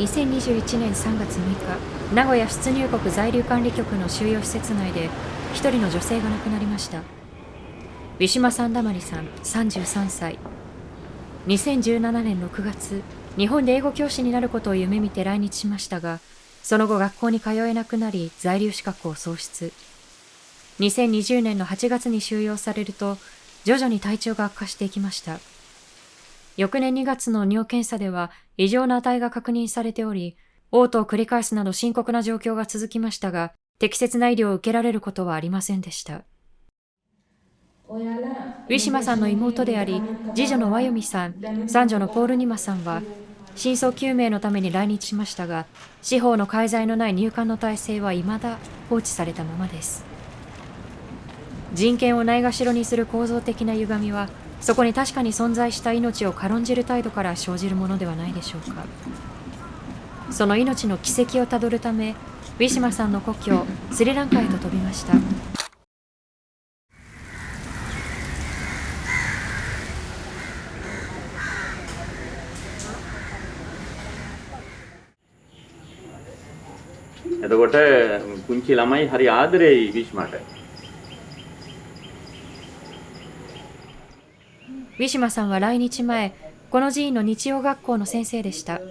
2021年3月6日名古屋出入国在留管理局の収容施設内で一人の女性が亡くなりました。ウィシュマ・サンダマリさん33歳2017年6月日本で英語教師になることを夢見て来日しましたがその後学校に通えなくなり在留資格を喪失。2020年の8月に収容されると徐々に体調が悪化していきました。翌年2月の尿検査では異常な値が確認されており嘔吐を繰り返すなど深刻な状況が続きましたが適切な医療を受けられることはありませんでした。ウィシュマさんの妹であり次女のワヨミさん三女のポールニマさんは真相究明のために来日しましたが司法の介在のない入管の体制は未だ放置されたままです。人権をないがしろにする構造的な歪みはそこに確かに存在した命を軽んじる態度から生じるものではないでしょうかその命の軌跡をたどるためウィシュマさんの故郷スリランカへと飛びました එතකොට පුංචි ළමයි හරි ආදරෙයි විශ්මට. ウィシュマさんは来日前、この寺院の日曜学校の先生でした。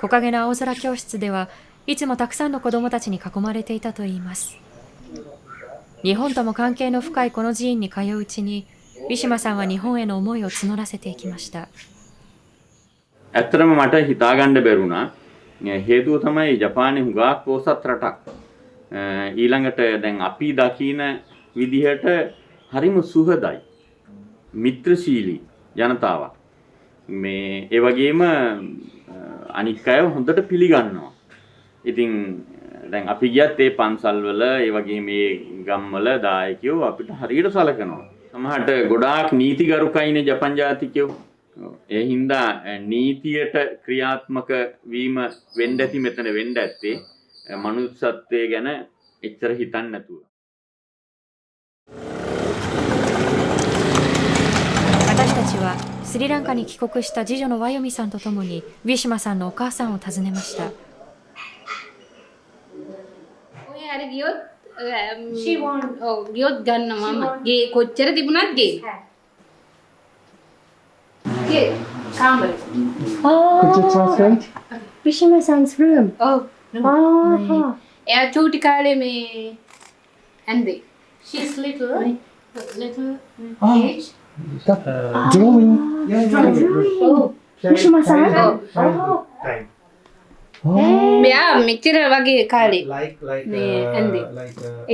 木陰の青空教室では、いつもたくさんの子供たちに囲まれていたといいます。日本とも関係の深いこの寺院に通ううちに、ウィシュマさんは日本への思いを募らせていきました。 ඇත්තරම මට හිතාගණ්ඩ බැරුණා හේතුව තමයි ජපානය හුඟක් පෝසත් රටක් ඊළඟට දැන් අපි දකීන විදිහට හරිම සුහදයි මිත්‍රශීලී ජනතාවක්. මේ ඒවගේම අනික් අය හොඳට පිළිගන්නවා. ඉතින් දැන් අපි ගියත් ඒ පන්සල්වල ඒවගේ මේ ගම්වල දායකයෝ අපිට හරියට සලකනවා. සමහට ගොඩාක් නීතිගරුකයින ජපන් ජාතිකයෝ. ඒ හින්දා නීතියට ක්‍රියාත්මක වීම වෙන්ඩ ඇති මෙතන වෙන්ඩ ඇත්තේ මනුස්සත්වය ගැන එච්චර හිතන්න නැතුව. スリランカに帰国した次女のワヨミさんとともにウィシュマさんのお母さんを訪ねました。She's little, little, little、oh. age? that uh, drawing. Yeah, yeah, drawing. මුෂ්ම සහ time. මෙයා මෙච්චර වගේ කාලේ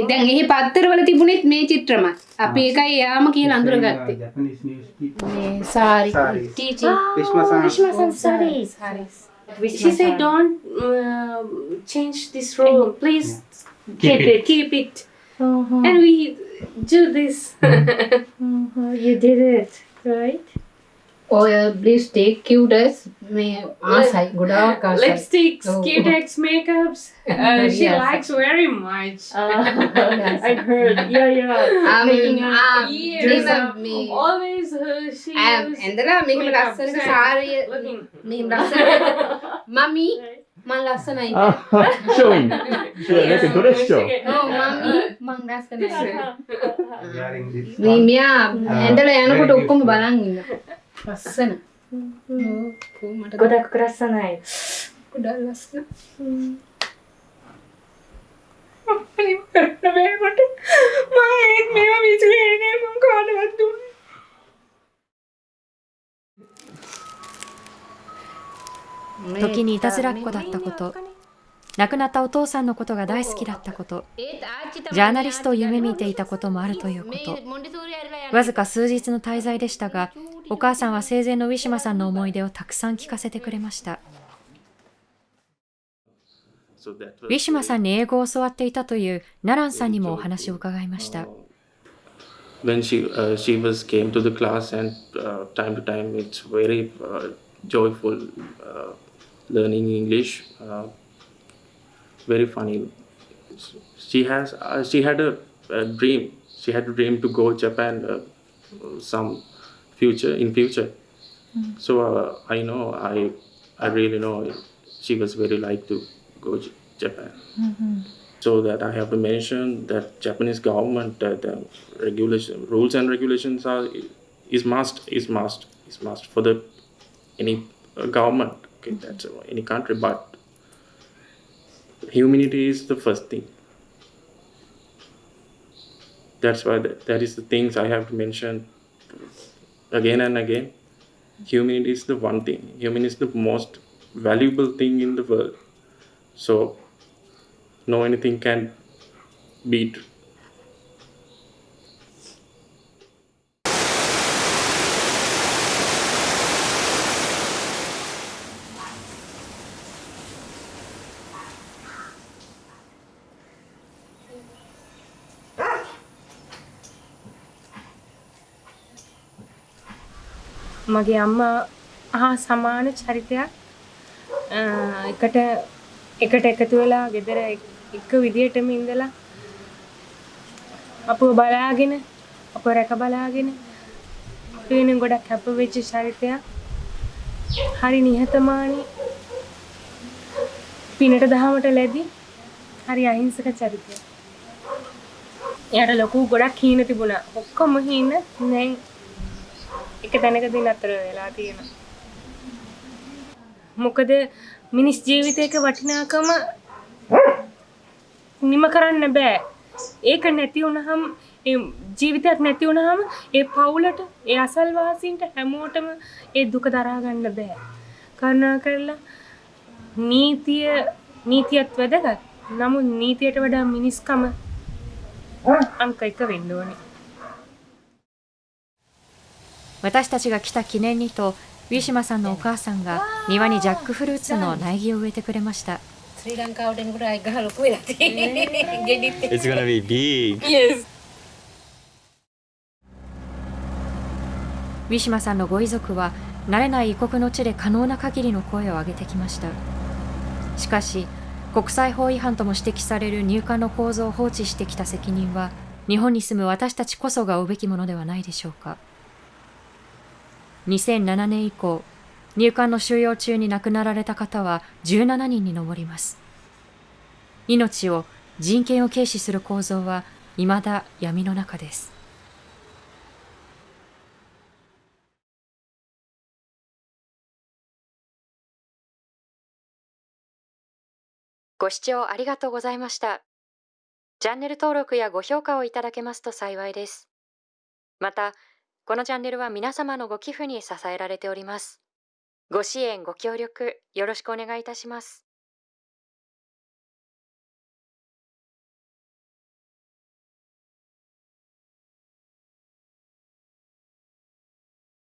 එදැන් එහි පත්තරවල තිබුණෙත් මේ චිත්‍රම අපි එකයි යාම කිය අඳුර ගත්තේ sari She said, don't uh, change this room, please keep, keep it. it. Keep it. Uh -huh. And we do this. mm. You did it, right? oil, lipstick, cutex, lipsticks, oh. cutex, makeups. Uh, she yes. likes very much. Uh, yes. I heard. Yeah, yeah. Am, am. um, years of me. Always uh, she. Um, and then I'm making Mummy. මං ලස්සනයි. ෂෝයින් ඒක දොරස් ෂෝ මං ලස්සනයි. මේ මියා ඇඳලා යනකොට ඔක්කොම බලන් ඉන්න. ලස්සන. මට ගොඩක් ලස්සනයි. ගොඩක් ලස්සන. මම ඒත් මේවා විසිරේ නේ මං කාටවත් දුන්නේ 時にいたずらっ子だったこと、亡くなったお父さんのことが大好きだったこと、ジャーナリストを夢見ていたこともあるということ。わずか数日の滞在でしたが、お母さんは生前のウィシュマさんの思い出をたくさん聞かせてくれました。ウィシュマさんに英語を教わっていたというナランさんにもお話を伺いました。when she uh, she was came to the class and uh, time to time it's very uh, joyful uh, learning english uh, very funny. She has uh, she had a, a dream. She had a dream to go japan uh, some future in future. So uh, i know i i really know she was very like to go Japan. So that I have to mention that Japanese government uh, the regulation rules and regulations are is must is must is must for the any uh, government. Okay, that's any country, but humanity is the first thing. That's why that, that is the things I have to mention again and again. Humanity is the one thing. Human is the most valuable thing in the world. So no anything can beat. මගේ අම්මා හා සමාන චරිතයක්. අ, එකට එකට එකතු වෙලා ගෙදර එක්- එක විදිහටම ඉඳලා අපව බලාගෙන අප රැක බලාගෙන අපි වෙනුවෙන් ගොඩක් කැප වෙච්ච චරිතයක්. හරි නිහතමානී. පිනට දහමට ලැබි හරි අහිංසක චරිතයක්. එයාට ලොකු ගොඩක් හීන තිබුණා. ඔක්කොම හීන දැන් එක තැනකදී නතර වෙලා තියෙනවා. මොකද මිනිස් ජීවිතයක වටිනාකම නිම කරන්න බෑ. ඒක නැති වුණහම ඒ ජීවිතයක් නැති වුණහම ඒ පවුලට ඒ අසල්වාසීන්ට හැමෝටම ඒ දුක දරා ගන්න බෑ. කරුණා කරලා නීතිය නීතියත් වැදගත්. නමුත් නීතියට වඩා මිනිස්කම අංක එක වෙන්න ඕනේ. 私たちが来た記念にとウィシュマさんのお母さんが庭にジャックフルーツの苗木を植えてくれましたスリランカオレンぐらいが6位だって。It's gonna be big. Yes. ウィシュマさんのご遺族は慣れない異国の地で可能な限りの声を上げてきましたしかし国際法違反とも指摘される入管の構造を放置してきた責任は日本に住む私たちこそが負うべきものではないでしょうか。2007年以降入管の収容中に亡くなられた方は17人に上ります命を人権を軽視する構造は未だ闇の中ですご視聴ありがとうございました。チャンネル登録やご評価をいただけますと幸いです。また、このチャンネルは皆様のご寄付に支えられております。ご支援、ご協力、よろしくお願いいたします。